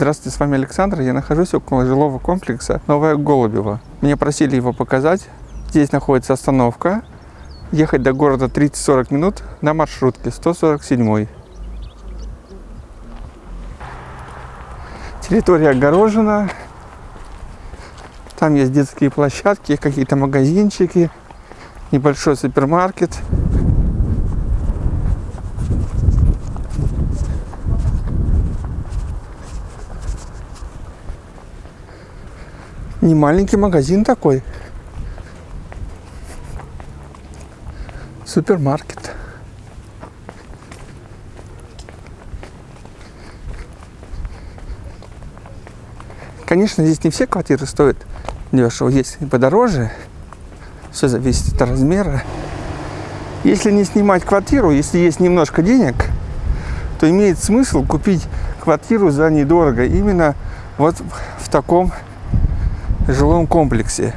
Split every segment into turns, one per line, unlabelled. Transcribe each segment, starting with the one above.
Здравствуйте, с вами Александр. Я нахожусь около жилого комплекса Новая Голубева. Меня просили его показать. Здесь находится остановка. Ехать до города 30-40 минут на маршрутке 147. Территория огорожена. Там есть детские площадки, какие-то магазинчики, небольшой супермаркет. Не маленький магазин такой. Супермаркет. Конечно, здесь не все квартиры стоят дешево. Есть и подороже. Все зависит от размера. Если не снимать квартиру, если есть немножко денег, то имеет смысл купить квартиру за недорого. Именно вот в таком жилом комплексе.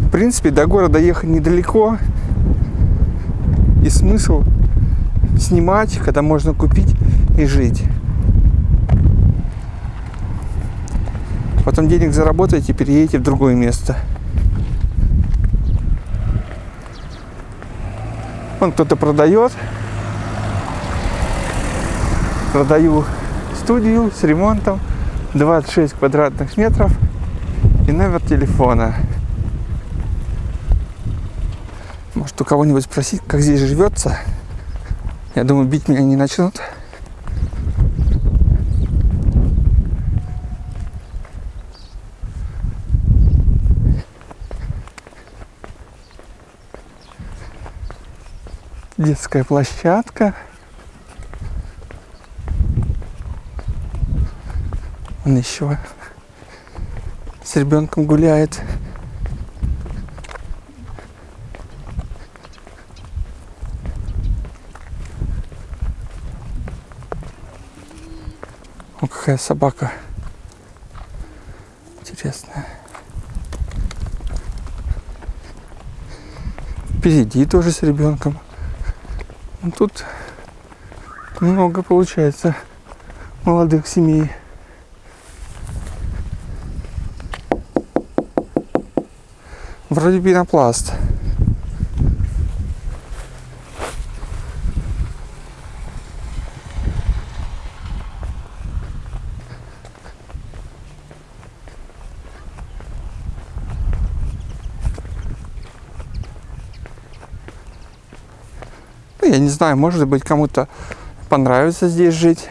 В принципе, до города ехать недалеко. И смысл снимать, когда можно купить и жить. Потом денег заработаете, переедете в другое место. Вон кто-то продает. Продаю студию с ремонтом. 26 квадратных метров и номер телефона. Может у кого-нибудь спросить, как здесь живется. Я думаю, бить меня не начнут. Детская площадка. Он еще с ребенком гуляет. О, какая собака интересная. Впереди тоже с ребенком. Ну, тут много получается молодых семей. Вроде пенопласт. Ну, я не знаю, может быть, кому-то понравится здесь жить.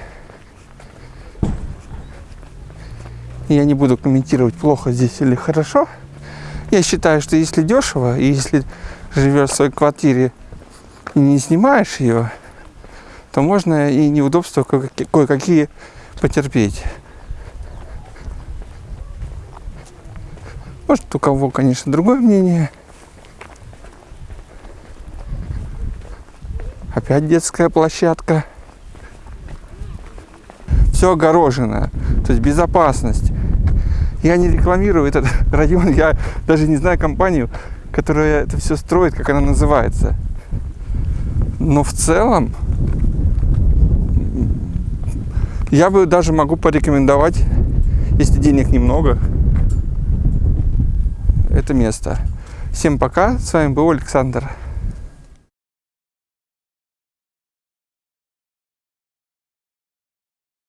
Я не буду комментировать, плохо здесь или хорошо. Я считаю, что если дешево, и если живешь в своей квартире и не снимаешь ее, то можно и неудобства кое-какие потерпеть. Может, у кого, конечно, другое мнение. Опять детская площадка. Все огорожено. То есть безопасность. Я не рекламирую этот район, я даже не знаю компанию, которая это все строит, как она называется. Но в целом я бы даже могу порекомендовать, если денег немного, это место. Всем пока, с вами был Александр.